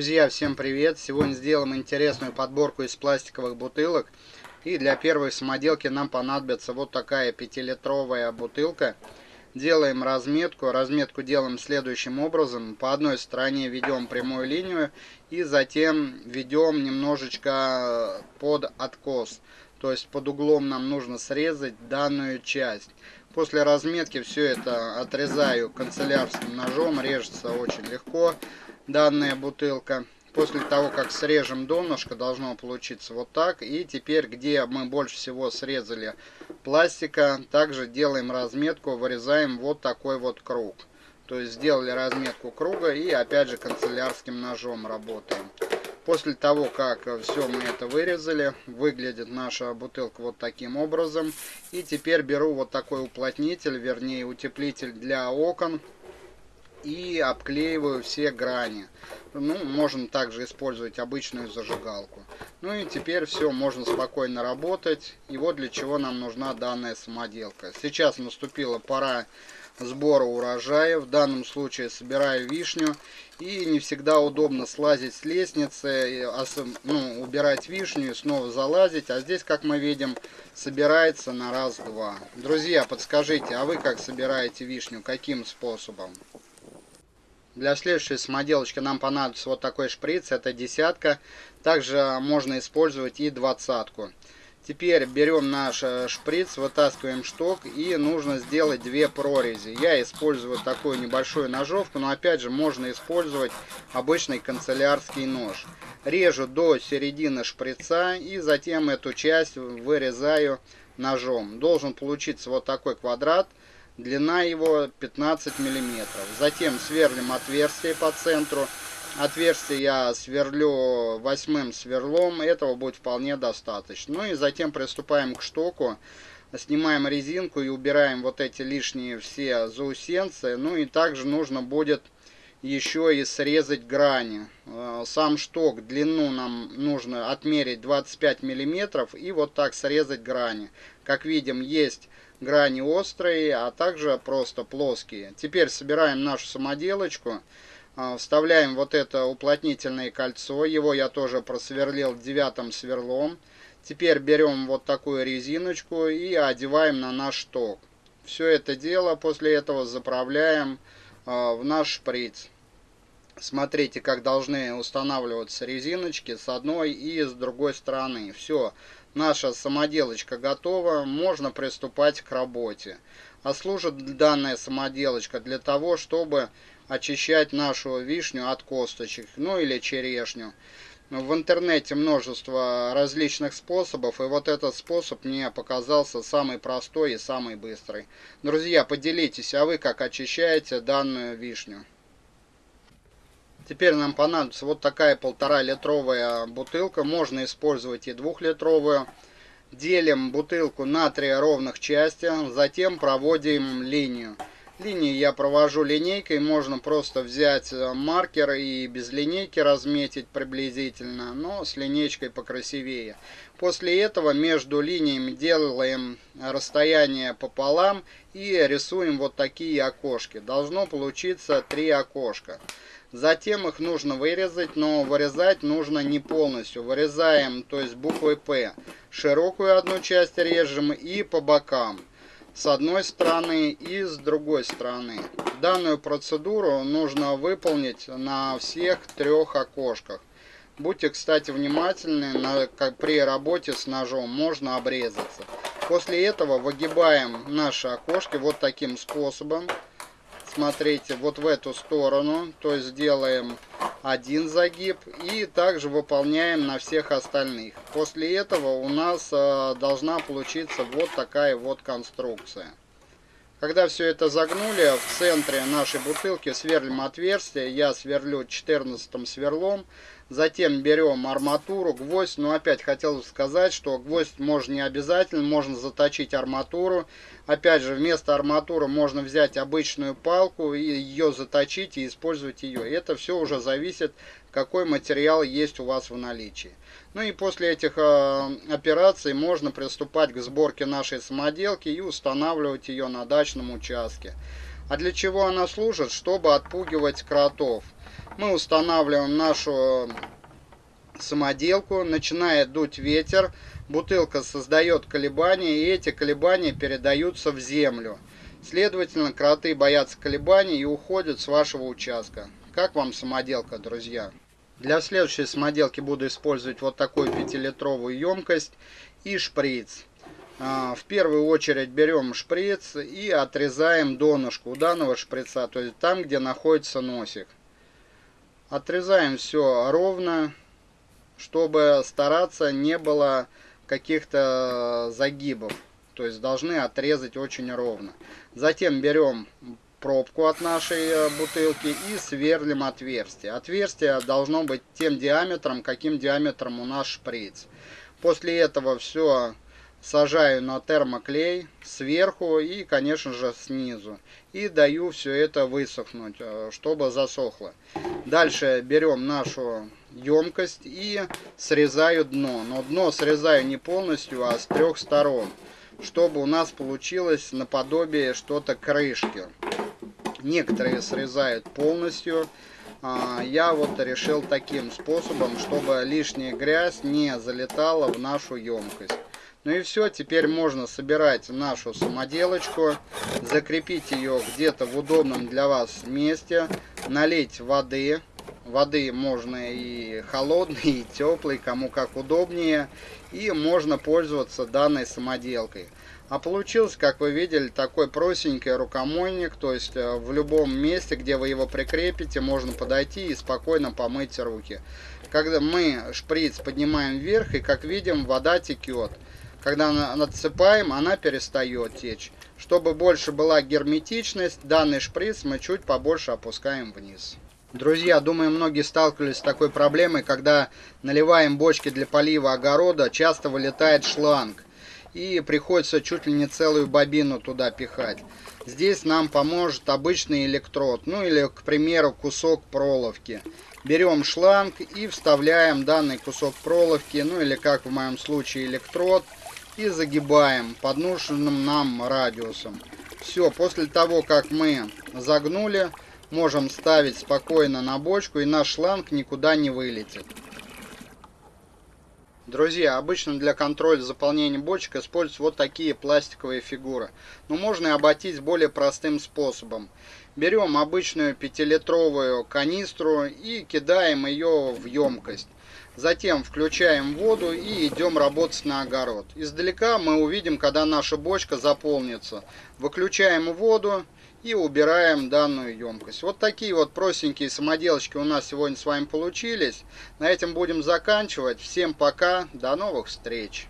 Друзья, всем привет! Сегодня сделаем интересную подборку из пластиковых бутылок. И для первой самоделки нам понадобится вот такая 5-литровая бутылка. Делаем разметку. Разметку делаем следующим образом. По одной стороне ведем прямую линию и затем ведем немножечко под откос. То есть под углом нам нужно срезать данную часть. После разметки все это отрезаю канцелярским ножом. Режется очень легко данная бутылка. После того, как срежем донышко, должно получиться вот так. И теперь, где мы больше всего срезали пластика, также делаем разметку, вырезаем вот такой вот круг. То есть сделали разметку круга и опять же канцелярским ножом работаем. После того, как все мы это вырезали, выглядит наша бутылка вот таким образом. И теперь беру вот такой уплотнитель, вернее утеплитель для окон и обклеиваю все грани. Ну, можно также использовать обычную зажигалку. Ну и теперь все, можно спокойно работать. И вот для чего нам нужна данная самоделка. Сейчас наступила пора сбора урожая. В данном случае собираю вишню. И не всегда удобно слазить с лестницы, ну, убирать вишню и снова залазить. А здесь, как мы видим, собирается на раз-два. Друзья, подскажите, а вы как собираете вишню? Каким способом? Для следующей самоделочки нам понадобится вот такой шприц, это десятка. Также можно использовать и двадцатку. Теперь берем наш э, шприц, вытаскиваем шток и нужно сделать две прорези. Я использую такую небольшую ножовку, но опять же можно использовать обычный канцелярский нож. Режу до середины шприца и затем эту часть вырезаю ножом. Должен получиться вот такой квадрат. Длина его 15 миллиметров. Затем сверлим отверстие по центру. Отверстие я сверлю восьмым сверлом. Этого будет вполне достаточно. Ну и затем приступаем к штоку. Снимаем резинку и убираем вот эти лишние все заусенцы. Ну и также нужно будет еще и срезать грани. Э, сам шток, длину нам нужно отмерить 25 миллиметров и вот так срезать грани. Как видим, есть грани острые, а также просто плоские. Теперь собираем нашу самоделочку, а, вставляем вот это уплотнительное кольцо, его я тоже просверлил девятым сверлом. Теперь берем вот такую резиночку и одеваем на наш шток. Все это дело после этого заправляем а, в наш шприц. Смотрите, как должны устанавливаться резиночки с одной и с другой стороны. Все, наша самоделочка готова, можно приступать к работе. А служит данная самоделочка для того, чтобы очищать нашу вишню от косточек, ну или черешню. В интернете множество различных способов, и вот этот способ мне показался самый простой и самый быстрый. Друзья, поделитесь, а вы как очищаете данную вишню? Теперь нам понадобится вот такая полтора литровая бутылка. Можно использовать и двухлитровую. Делим бутылку на три ровных части. Затем проводим линию. Линии я провожу линейкой. Можно просто взять э, маркер и без линейки разметить приблизительно. Но с линейкой покрасивее. После этого между линиями делаем расстояние пополам и рисуем вот такие окошки. Должно получиться три окошка. Затем их нужно вырезать, но вырезать нужно не полностью. Вырезаем, то есть буквой П. Широкую одну часть режем и по бокам. С одной стороны и с другой стороны. Данную процедуру нужно выполнить на всех трех окошках. Будьте, кстати, внимательны, на, как при работе с ножом можно обрезаться. После этого выгибаем наши окошки вот таким способом смотрите, вот в эту сторону, то есть делаем один загиб и также выполняем на всех остальных. После этого у нас э, должна получиться вот такая вот конструкция. Когда все это загнули, в центре нашей бутылки сверлим отверстие. Я сверлю 14 сверлом. Затем берем арматуру, гвоздь. Но опять хотел сказать, что гвоздь можно не обязательно, можно заточить арматуру. Опять же, вместо арматуры можно взять обычную палку и ее заточить и использовать ее. Это все уже зависит, какой материал есть у вас в наличии. Ну и после этих э, операций можно приступать к сборке нашей самоделки и устанавливать ее на дачном участке. А для чего она служит? Чтобы отпугивать кротов. Мы устанавливаем нашу самоделку, начинает дуть ветер, бутылка создает колебания, и эти колебания передаются в землю. Следовательно, кроты боятся колебаний и уходят с вашего участка. Как вам самоделка, друзья? Для следующей самоделки буду использовать вот такую 5-литровую емкость и шприц. А, в первую очередь берем шприц и отрезаем донышко у данного шприца, то есть там, где находится носик. Отрезаем все ровно, чтобы стараться не было каких-то загибов. То есть должны отрезать очень ровно. Затем берем пробку от нашей э, бутылки и сверлим отверстие. Отверстие должно быть тем диаметром, каким диаметром у нас шприц. После этого все сажаю на термоклей сверху и, конечно же, снизу. И даю все это высохнуть, э, чтобы засохло. Дальше берем нашу емкость и срезаю дно. Но дно срезаю не полностью, а с трех сторон. Чтобы у нас получилось наподобие что-то крышки. Некоторые срезают полностью. А, я вот решил таким способом, чтобы лишняя грязь не залетала в нашу емкость. Ну и все, теперь можно собирать нашу самоделочку, закрепить ее где-то в удобном для вас месте, налить воды. Воды можно и холодной, и теплой, кому как удобнее. И можно пользоваться данной самоделкой. А получился, как вы видели, такой простенький рукомойник, то есть э, в любом месте, где вы его прикрепите, можно подойти и спокойно помыть руки. Когда мы шприц поднимаем вверх, и как видим, вода текет. Когда надсыпаем, она перестает течь. Чтобы больше была герметичность, данный шприц мы чуть побольше опускаем вниз. Друзья, думаю, многие сталкивались с такой проблемой, когда наливаем бочки для полива огорода, часто вылетает шланг. И приходится чуть ли не целую бобину туда пихать. Здесь нам поможет обычный электрод, ну или, к примеру, кусок проволоки. Берем шланг и вставляем данный кусок проволоки, ну или как в моем случае электрод, и загибаем под нужным нам радиусом. Все, после того, как мы загнули, можем ставить спокойно на бочку и наш шланг никуда не вылетит. Друзья, обычно для контроля заполнения бочек используют вот такие пластиковые фигуры. Но можно и обойтись более простым способом. Берем обычную 5-литровую канистру и кидаем ее в емкость. Затем включаем воду и идем работать на огород. Издалека мы увидим, когда наша бочка заполнится. Выключаем воду и убираем данную емкость. Вот такие вот простенькие самоделочки у нас сегодня с вами получились. На этом будем заканчивать. Всем пока, до новых встреч!